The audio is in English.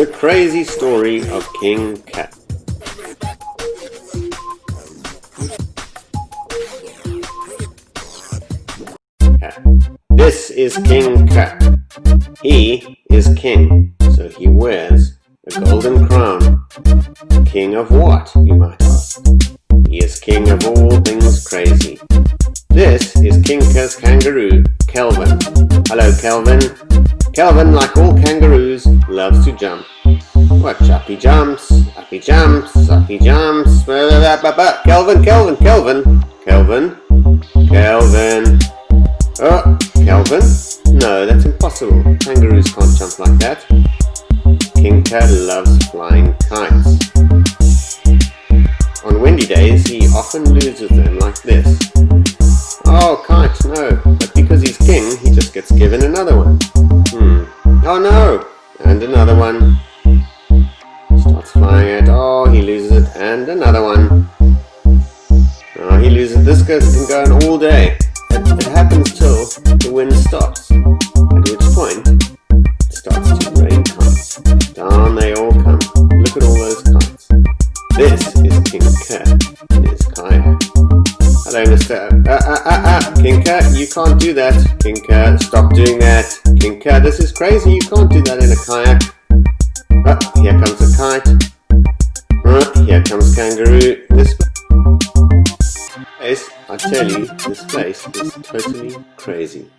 The crazy story of King Cat This is King Cat. He is king, so he wears a golden crown. King of what, you might ask? He is king of all things crazy. This is King Cat's kangaroo, Kelvin. Hello, Kelvin. Kelvin, like all kangaroos, loves to jump. Watch, up he jumps, up he jumps, up he jumps. Kelvin, Kelvin, Kelvin, Kelvin, Kelvin. Oh, Kelvin? No, that's impossible. Kangaroos can't jump like that. King Kat loves flying kites. On windy days, he often loses them like this. Oh, kite, no. But because he's king, he just gets given another one. Oh no! And another one. Starts flying it. Oh, he loses it. And another one. Oh, he loses it. This can go on all day. It, it happens till the wind stops. At which point, it starts to rain kites. Down they all come. Look at all those kites. This is King Kat in his. Hello, Mr. Uh, uh, uh, uh, King Kat, you can't do that. King Kat, stop doing that. King Kat, this is crazy. You can't do that in a kayak. Oh, here comes a kite. Uh, here comes kangaroo. This place, I tell you, this place is totally crazy.